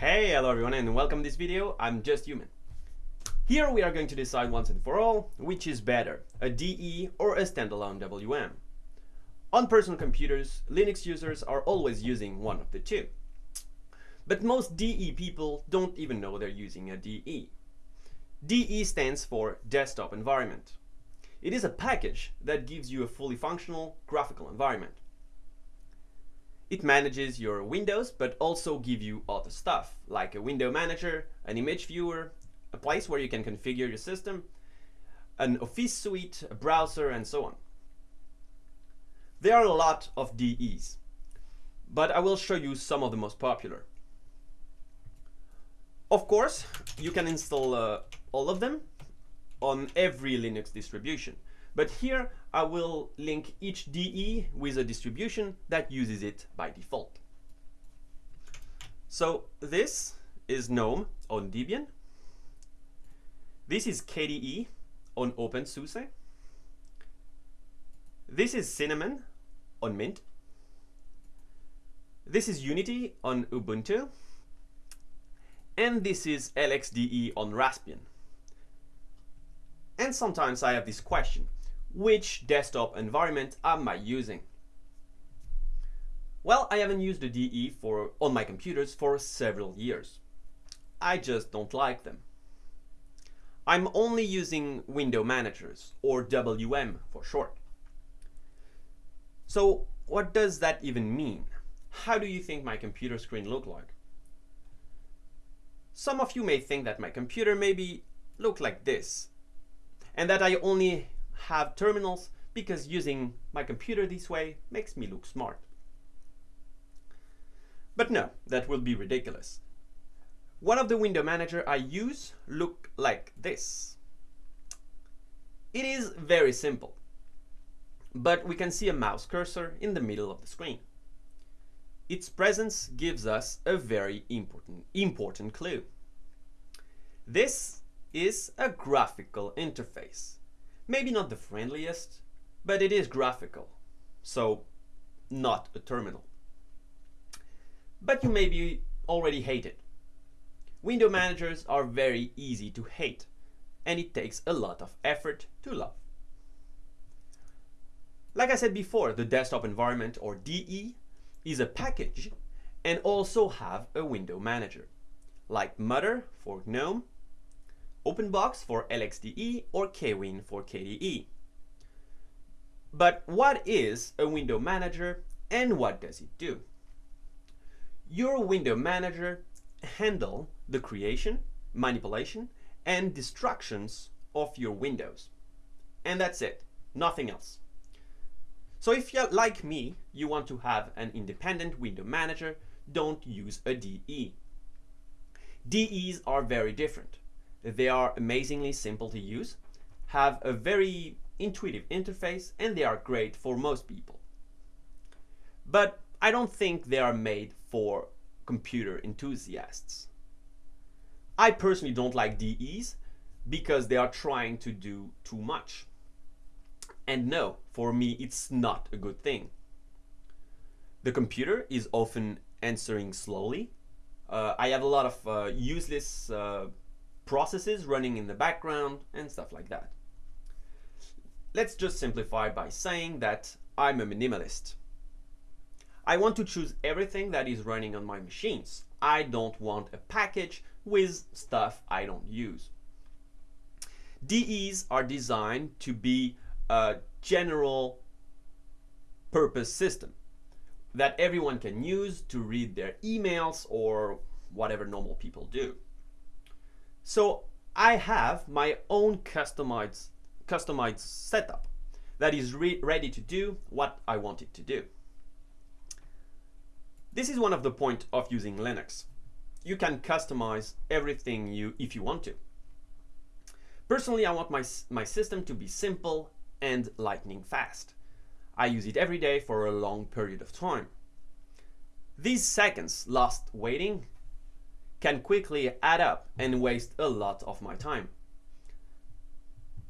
Hey, hello everyone and welcome to this video, I'm Just Human. Here we are going to decide once and for all which is better, a DE or a standalone WM. On personal computers, Linux users are always using one of the two. But most DE people don't even know they're using a DE. DE stands for Desktop Environment. It is a package that gives you a fully functional graphical environment. It manages your windows, but also give you other stuff, like a window manager, an image viewer, a place where you can configure your system, an office suite, a browser, and so on. There are a lot of DEs, but I will show you some of the most popular. Of course, you can install uh, all of them on every Linux distribution. But here I will link each DE with a distribution that uses it by default. So this is GNOME on Debian. This is KDE on OpenSUSE. This is Cinnamon on Mint. This is Unity on Ubuntu. And this is LXDE on Raspbian. And sometimes I have this question which desktop environment am I using? Well, I haven't used the DE for, on my computers for several years. I just don't like them. I'm only using window managers, or WM for short. So what does that even mean? How do you think my computer screen look like? Some of you may think that my computer maybe look like this, and that I only have terminals because using my computer this way makes me look smart. But no, that will be ridiculous. One of the window manager I use look like this. It is very simple, but we can see a mouse cursor in the middle of the screen. Its presence gives us a very important, important clue. This is a graphical interface. Maybe not the friendliest, but it is graphical, so not a terminal. But you maybe already hate it. Window managers are very easy to hate, and it takes a lot of effort to love. Like I said before, the desktop environment, or DE, is a package and also have a window manager, like Mutter for GNOME OpenBox for LXDE or KWin for KDE. But what is a window manager and what does it do? Your window manager handle the creation, manipulation, and destructions of your windows. And that's it, nothing else. So if you're like me, you want to have an independent window manager, don't use a DE. DEs are very different. They are amazingly simple to use, have a very intuitive interface, and they are great for most people. But I don't think they are made for computer enthusiasts. I personally don't like DEs because they are trying to do too much. And no, for me it's not a good thing. The computer is often answering slowly. Uh, I have a lot of uh, useless uh, processes running in the background and stuff like that. Let's just simplify by saying that I'm a minimalist. I want to choose everything that is running on my machines. I don't want a package with stuff I don't use. DEs are designed to be a general purpose system that everyone can use to read their emails or whatever normal people do. So I have my own customized, customized setup that is re ready to do what I want it to do. This is one of the point of using Linux. You can customize everything you if you want to. Personally, I want my, my system to be simple and lightning fast. I use it every day for a long period of time. These seconds lost waiting can quickly add up and waste a lot of my time.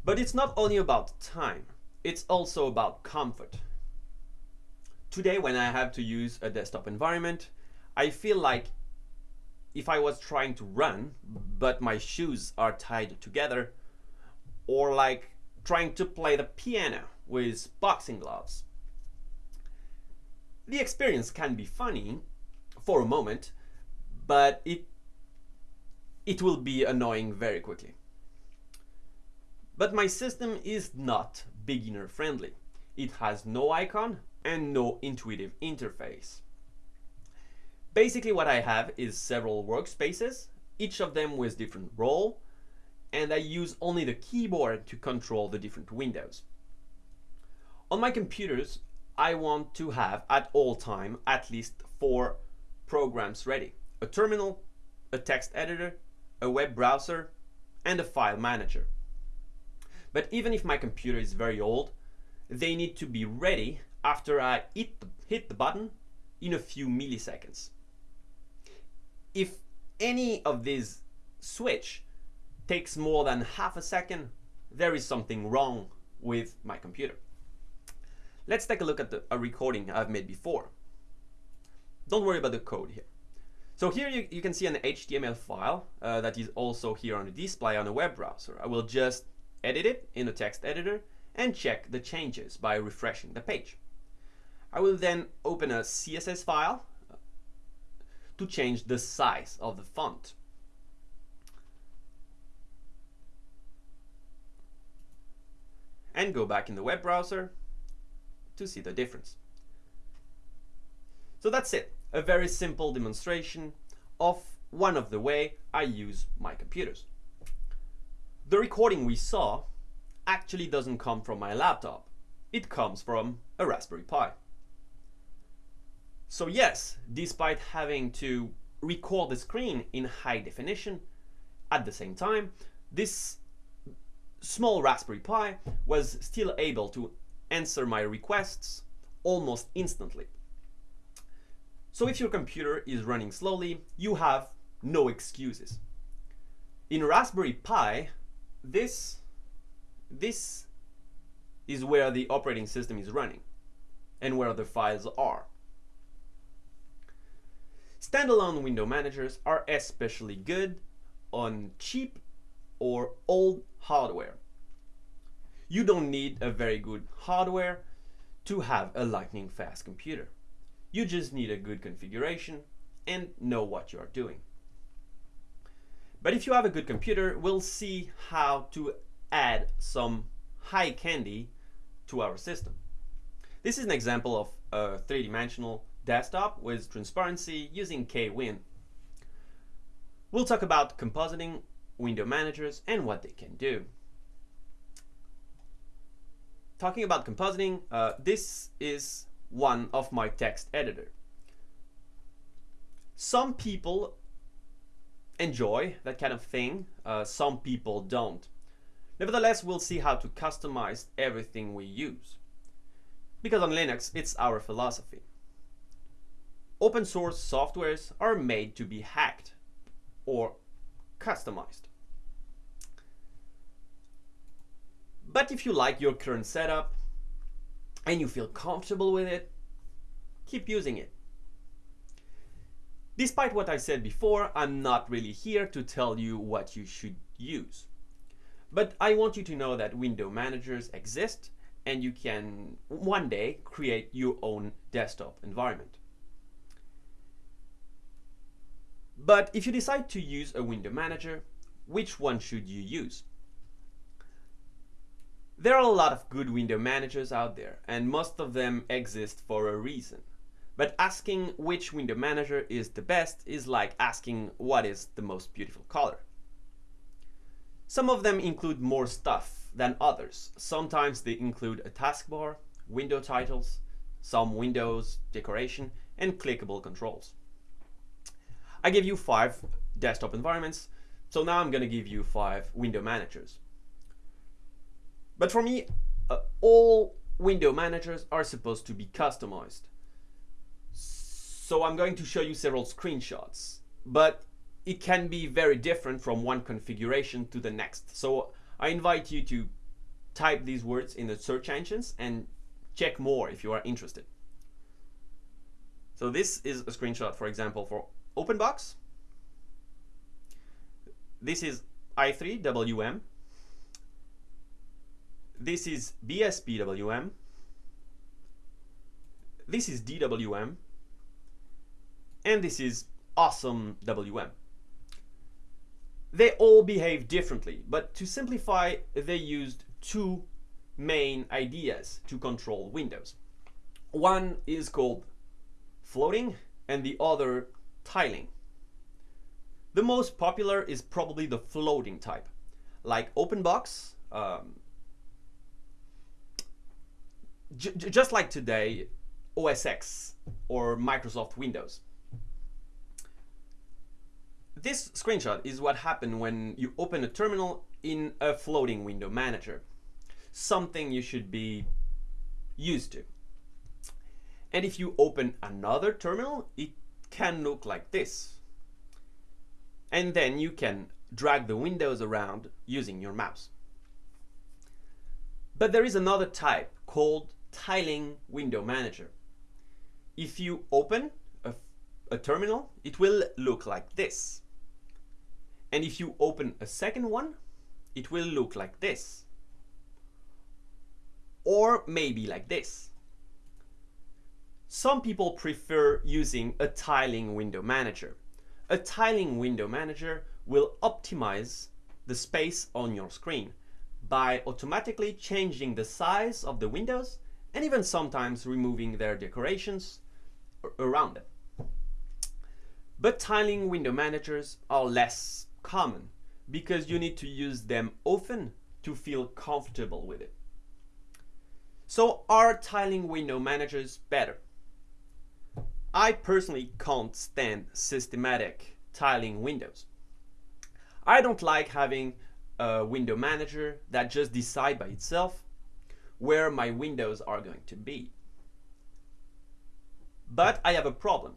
But it's not only about time, it's also about comfort. Today when I have to use a desktop environment, I feel like if I was trying to run, but my shoes are tied together, or like trying to play the piano with boxing gloves. The experience can be funny for a moment, but it it will be annoying very quickly. But my system is not beginner friendly. It has no icon and no intuitive interface. Basically what I have is several workspaces, each of them with different role, and I use only the keyboard to control the different windows. On my computers, I want to have at all time at least four programs ready. A terminal, a text editor, a web browser, and a file manager. But even if my computer is very old, they need to be ready after I hit the, hit the button in a few milliseconds. If any of these switch takes more than half a second, there is something wrong with my computer. Let's take a look at the, a recording I've made before. Don't worry about the code here. So here you, you can see an HTML file uh, that is also here on the display on a web browser. I will just edit it in the text editor and check the changes by refreshing the page. I will then open a CSS file to change the size of the font. And go back in the web browser to see the difference. So that's it, a very simple demonstration of one of the way I use my computers. The recording we saw actually doesn't come from my laptop. It comes from a Raspberry Pi. So yes, despite having to record the screen in high definition, at the same time, this small Raspberry Pi was still able to answer my requests almost instantly. So if your computer is running slowly, you have no excuses. In Raspberry Pi, this, this is where the operating system is running and where the files are. Standalone window managers are especially good on cheap or old hardware. You don't need a very good hardware to have a lightning fast computer. You just need a good configuration and know what you are doing. But if you have a good computer, we'll see how to add some high candy to our system. This is an example of a three-dimensional desktop with transparency using KWin. We'll talk about compositing window managers and what they can do talking about compositing, uh, this is one of my text editor. Some people enjoy that kind of thing, uh, some people don't. Nevertheless, we'll see how to customize everything we use. Because on Linux, it's our philosophy. Open source softwares are made to be hacked or customized. But if you like your current setup and you feel comfortable with it, keep using it. Despite what I said before, I'm not really here to tell you what you should use. But I want you to know that window managers exist and you can one day create your own desktop environment. But if you decide to use a window manager, which one should you use? There are a lot of good window managers out there, and most of them exist for a reason. But asking which window manager is the best is like asking what is the most beautiful color. Some of them include more stuff than others. Sometimes they include a taskbar, window titles, some windows, decoration, and clickable controls. I gave you five desktop environments, so now I'm gonna give you five window managers. But for me, uh, all window managers are supposed to be customized. So I'm going to show you several screenshots, but it can be very different from one configuration to the next. So I invite you to type these words in the search engines and check more if you are interested. So this is a screenshot, for example, for OpenBox. this is i3WM, this is BSPWM, this is DWM, and this is awesome WM. They all behave differently, but to simplify, they used two main ideas to control windows. One is called floating and the other tiling. The most popular is probably the floating type, like OpenBox, um, just like today, OS X or Microsoft Windows. This screenshot is what happened when you open a terminal in a floating window manager. Something you should be used to. And if you open another terminal, it can look like this. And then you can drag the windows around using your mouse. But there is another type called tiling window manager. If you open a, a terminal, it will look like this. And if you open a second one, it will look like this. Or maybe like this. Some people prefer using a tiling window manager. A tiling window manager will optimize the space on your screen by automatically changing the size of the windows and even sometimes removing their decorations around them. But tiling window managers are less common because you need to use them often to feel comfortable with it. So are tiling window managers better? I personally can't stand systematic tiling windows. I don't like having a window manager that just decide by itself where my windows are going to be. But I have a problem.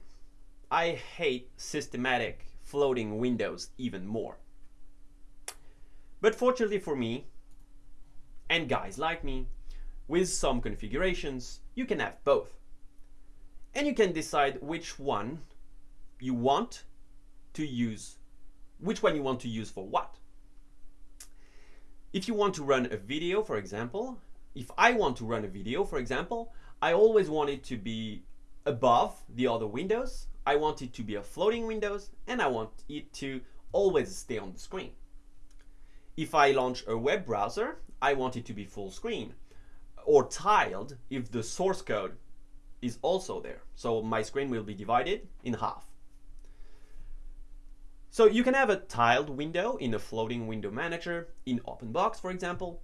I hate systematic floating windows even more. But fortunately for me, and guys like me, with some configurations, you can have both. And you can decide which one you want to use, which one you want to use for what. If you want to run a video, for example, if I want to run a video, for example, I always want it to be above the other windows I want it to be a floating windows and I want it to always stay on the screen. If I launch a web browser, I want it to be full screen or tiled if the source code is also there. So my screen will be divided in half. So you can have a tiled window in a floating window manager in OpenBox, for example,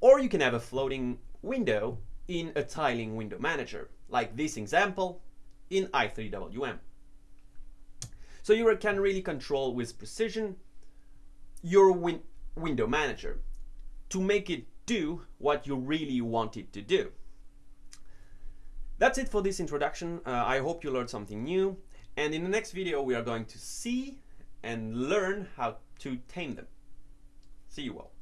or you can have a floating window in a tiling window manager, like this example in i3WM. So you can really control with precision your win window manager to make it do what you really want it to do. That's it for this introduction. Uh, I hope you learned something new. And in the next video, we are going to see and learn how to tame them. See you all.